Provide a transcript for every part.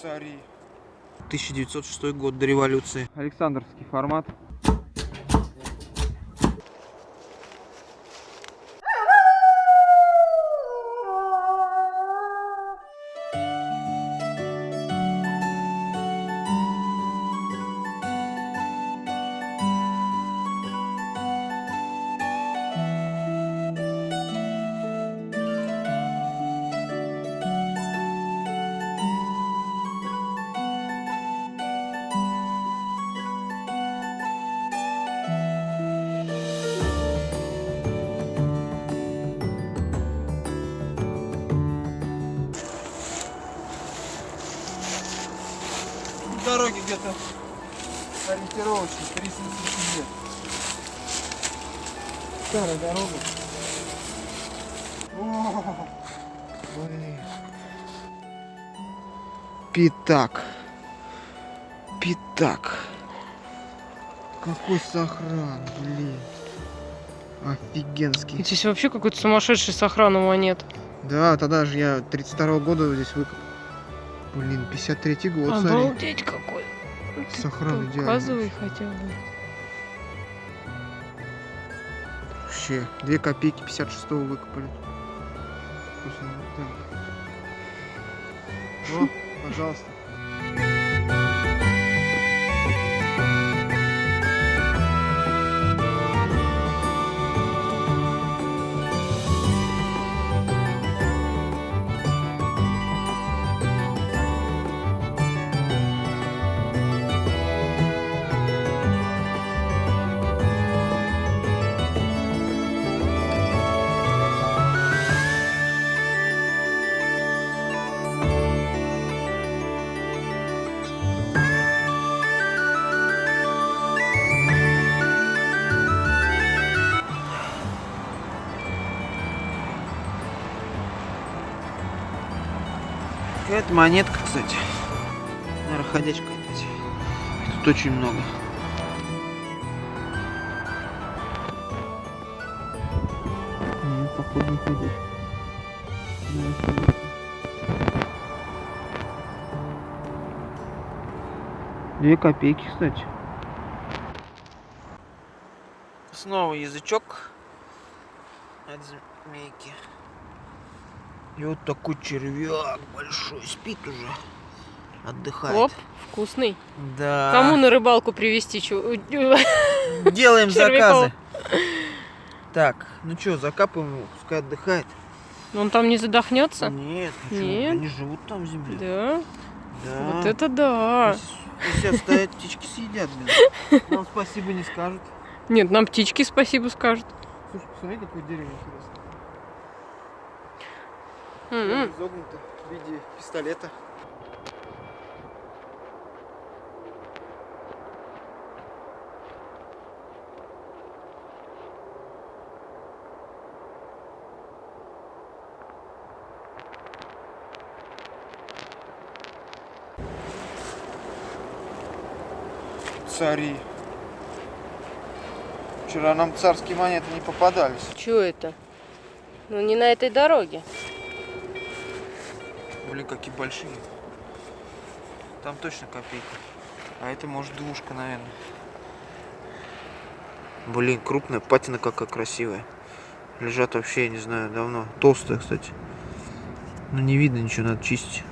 Цари. 1906 год до революции. Александровский формат. 300 тысяч лет. Старая дорога. О, блин. Пятак. Пятак. Какой сохран, блин. Офигенский. Здесь вообще какой-то сумасшедший сохран у монет. Да, тогда же я 32 года здесь выкопал. Блин, 53 год, смотри. Обалдеть какой. Ты Сохран идеальный. Показывай хотя бы. Вообще, 2 копейки 56 выкопали. Слушай, ну так. О, пожалуйста. Какая-то монетка, кстати. Наверное, ходячка опять. Их Тут очень много. Нет, походу не ходячка. Две копейки, кстати. Снова язычок от змейки. И вот такой червяк большой спит уже. Отдыхает. Оп, вкусный. Да. Кому на рыбалку привезти? Делаем заказы. Так, ну что, закапываем его, пускай отдыхает. Он там не задохнется? Нет, чё, Нет? они живут там в земле. Да. Да. Вот это да. Если оставят, птички съедят, блин. Нам спасибо не скажут. Нет, нам птички спасибо скажут. Слушай, посмотри, какое дерево интересное. М-м. Изогнуто в виде пистолета. Цари. Вчера нам царские монеты не попадались. Чё это? Ну не на этой дороге. Блин, какие большие. Там точно копейка. А это может двушка, наверное. Блин, крупная, патина какая красивая. Лежат вообще, я не знаю, давно. Толстая, кстати. Но не видно ничего, надо чистить.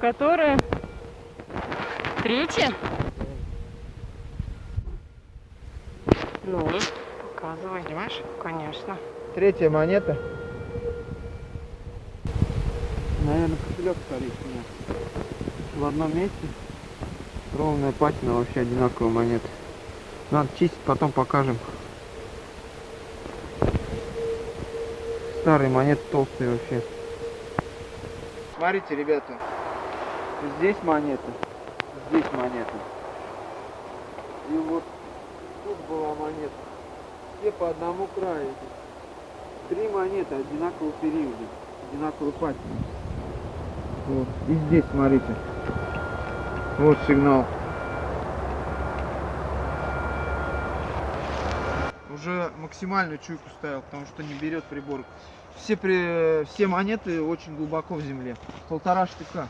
Которая? Третья? Ну, показывай. Понимаешь? Конечно. Третья монета. Наверное, кошелек старик у меня. В одном месте. Ровная патина, вообще одинаковая монета. Надо чистить, потом покажем. Старые монеты толстые вообще. Смотрите, ребята. Здесь монета, здесь монета. И вот тут была монета. Все по одному краю. Три монеты одинакового периода, одинаковой патины. Вот. И здесь, смотрите. Вот сигнал. Уже максимальную чуйку ставил, потому что не берет прибор Все, при... все монеты очень глубоко в земле. Полтора штыка.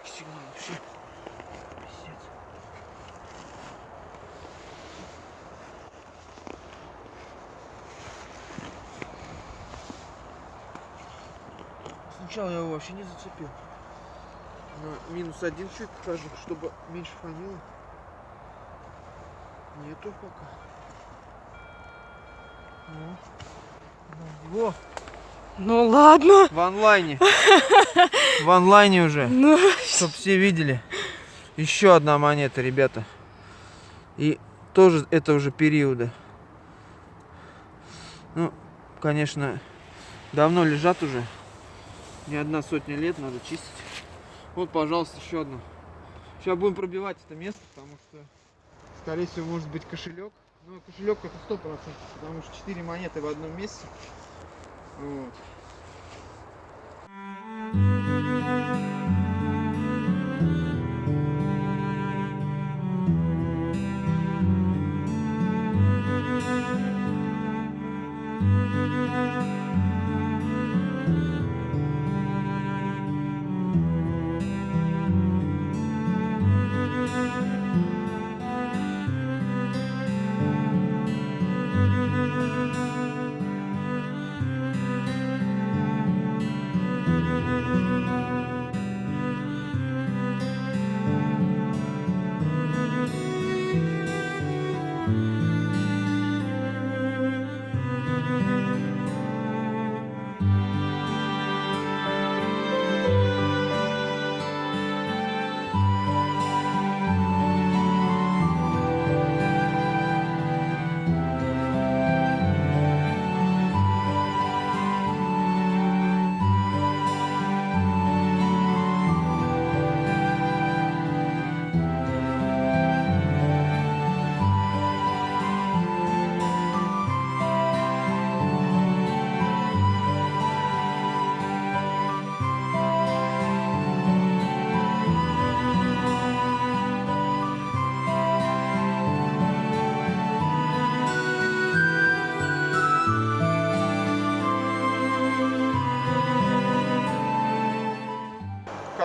Глубокий сигнал вообще. Пиздец. Сначала я его вообще не зацепил. На минус один чуть покажу, чтобы меньше фанило. Нету пока. Во. Во, Ну ладно. в онлайне. В онлайне уже. Ну, Чтоб все видели. Еще одна монета, ребята. И тоже этого же периода. Ну, конечно, давно лежат уже. Не одна сотня лет, надо чистить. Вот, пожалуйста, еще одна. Сейчас будем пробивать это место, потому что, скорее всего, может быть кошелек. Ну, кошелек это сто процентов, потому что 4 монеты в одном месте. Вот.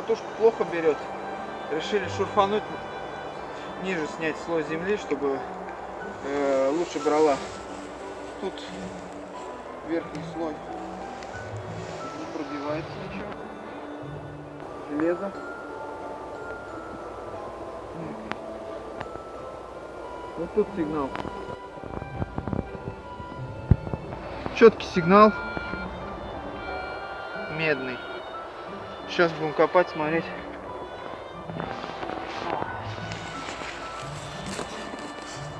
Катушку плохо берет. Решили шурфануть ниже снять слой земли, чтобы э, лучше брала. Тут верхний слой не пробивается ничего. Железо. Вот тут сигнал. Четкий сигнал. Медный. Сейчас будем копать, смотреть.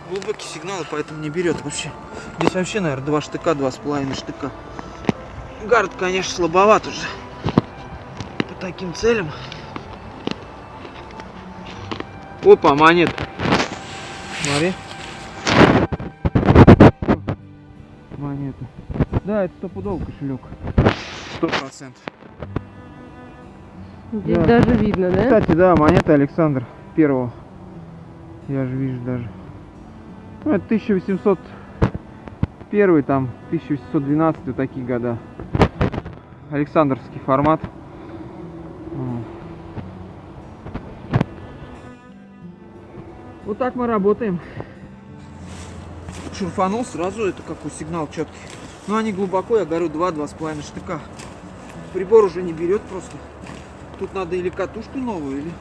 Глубокий сигнал, поэтому не берет вообще. Здесь вообще, наверное, два штыка, два с половиной штыка. Гард, конечно, слабоват уже. По таким целям. Опа, монет. Смотри. Монета. Да, это стопудово кошелек. Сто процентов. Здесь Да. даже видно, да? Кстати, да, монета Александр Первого. Я же вижу даже. Ну, это 1801, там, 1812, вот такие года. Александровский формат. Вот. Вот так мы работаем. Шурфанул сразу, это какой сигнал четкий. Но они глубоко, я говорю, 2-2,5 штыка. Прибор уже не берет просто. Тут надо или катушку новую, или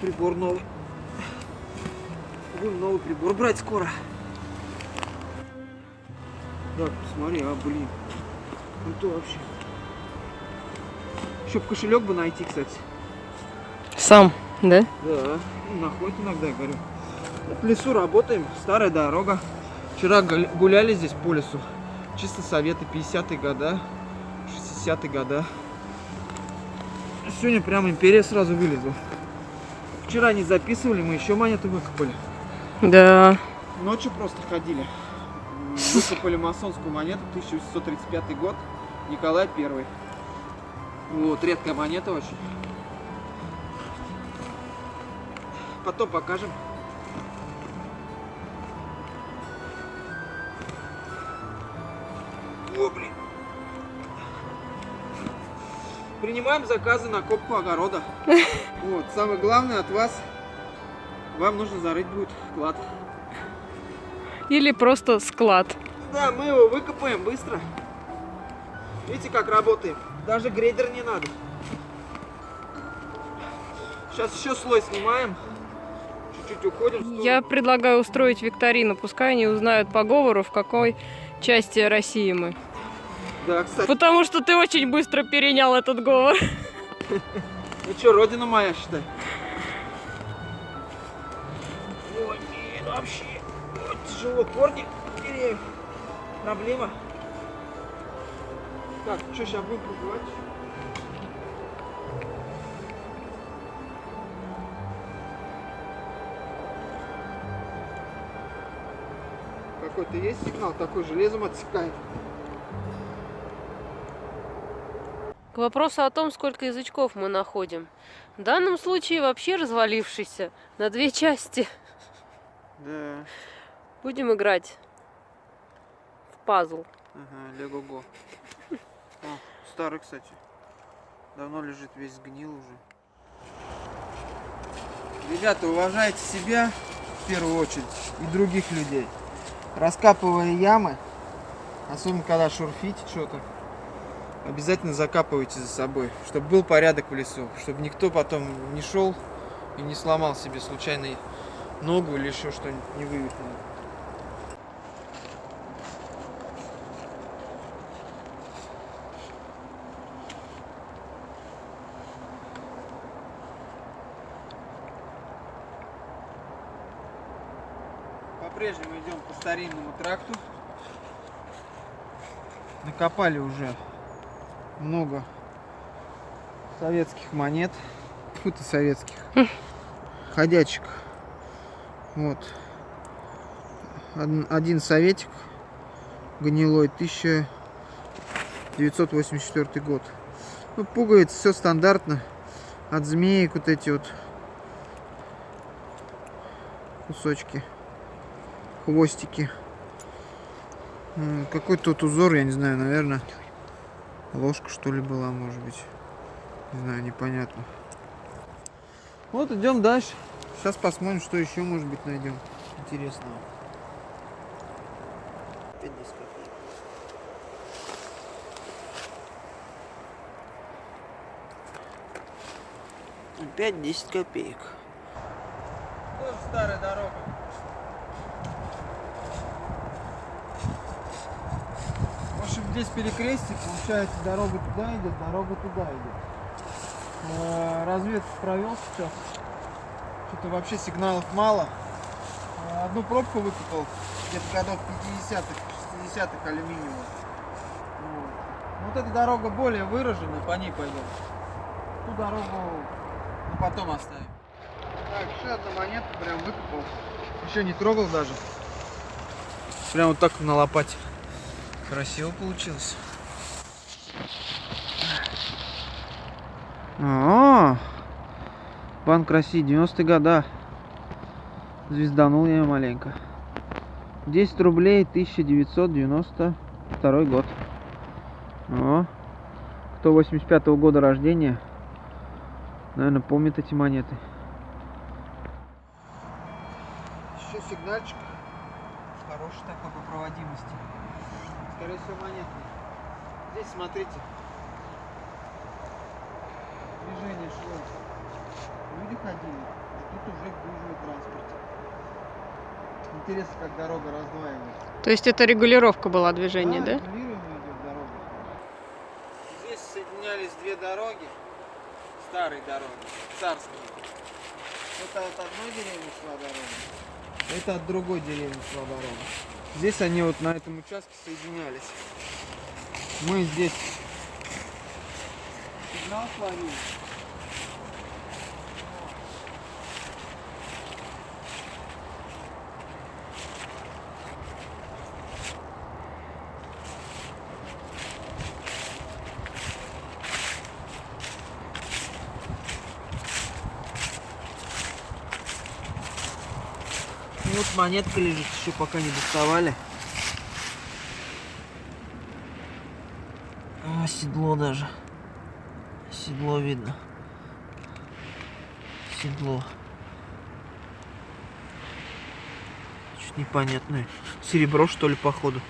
прибор новый. Будем новый прибор брать скоро. Так, посмотри, а, блин. Круто вообще. Еще б кошелек бы найти, кстати. Сам, да? Да, ну, находит иногда, я говорю. В лесу работаем, старая дорога. Вчера гуля- гуляли здесь по лесу. Чисто советы 50-е года, 60-е года. Сегодня прям империя сразу вылезла. Вчера не записывали, мы еще монеты выкопали. Да. Ночью просто ходили. Выкопали масонскую монету, 1835 год, Николай Первый. Вот, редкая монета очень. Потом покажем. Принимаем заказы на копку огорода. Вот, самое главное от вас, вам нужно зарыть будет клад. Или просто склад. Да, мы его выкопаем быстро. Видите, как работаем? Даже грейдер не надо. Сейчас еще слой снимаем. Чуть-чуть уходим. Я предлагаю устроить викторину. Пускай они узнают по говору, в какой части России мы. Да, кстати. Потому что ты очень быстро перенял этот говор. Ну что, родина моя, считай. Ой, блин, вообще. Ой, тяжело. Корни деревьев. Проблема. Так, что, сейчас будем пробовать? Какой-то есть сигнал, такой железом отсекает. К вопросу о том, сколько язычков мы находим. В данном случае вообще развалившийся на две части. Да. Будем играть в пазл. Ага, Лего-го. О, старый, кстати. Давно лежит, весь сгнил уже. Ребята, уважайте себя в первую очередь и других людей. Раскапывая ямы, особенно когда шурфите что-то, обязательно закапывайте за собой, чтобы был порядок в лесу, чтобы никто потом не шел и не сломал себе случайно ногу или еще что-нибудь не вывихнул. По-прежнему идем по старинному тракту. Накопали уже много советских монет. Фу ты советских. Ходячих. Вот. Од- Один советик гнилой 1984 год. Ну, пуговицы, все стандартно. От змеек вот эти вот кусочки хвостики. М, Какой тут узор, я не знаю, наверное, ложка что ли была, может быть. Не знаю, непонятно. Вот идем дальше. Сейчас посмотрим, что еще, может быть, найдем интересного. Опять 10 копеек. Опять 10 копеек. Тоже старая дорога. В общем, здесь перекрестие, получается, дорога туда идет, дорога туда идет. Э, Разведку провел сейчас. Что-то вообще сигналов мало. Э, Одну пробку выкопал, где-то годов 50-х, 60-х алюминиевую. Вот. Вот эта дорога более выраженная, по ней пойдем. Ту дорогу ну, потом оставим. Так, еще одна монетка прям выкопал. Еще не трогал даже. Прям вот так на лопате. Красиво получилось. А, Банк России, 90-е года. Звезданул я маленько. 10 рублей, 1992 год. О, кто 85 -го года рождения, наверное, помнит эти монеты. Еще сигнальчик. Хороший такой по проводимости. Скорее всего, монетный. Здесь смотрите. Движение шло. Люди ходили, а тут уже гужевый транспорт. Интересно, как дорога раздваивается. То есть это регулировка была движения, да? идет дорога. Здесь соединялись две дороги, старые дороги, царские. Это от одной деревни шла дорога, это от другой деревни шла дорога. Здесь они вот на этом участке соединялись. Мы здесь сигнал словили. Вот монетка лежит, еще пока не доставали. А, седло даже. Седло видно. Седло. Что-то непонятное. Серебро, что ли, походу.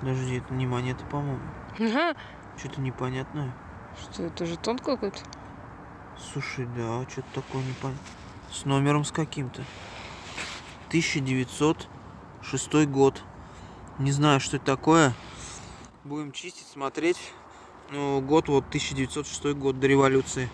Подожди, это не монета, по-моему. Ага. Что-то непонятное. Что, это жетон какой-то? Слушай, да, что-то такое непонятное. С номером с каким-то. 1906 год. Не знаю, что это такое. Будем чистить, смотреть. Ну, год вот 1906 год до революции.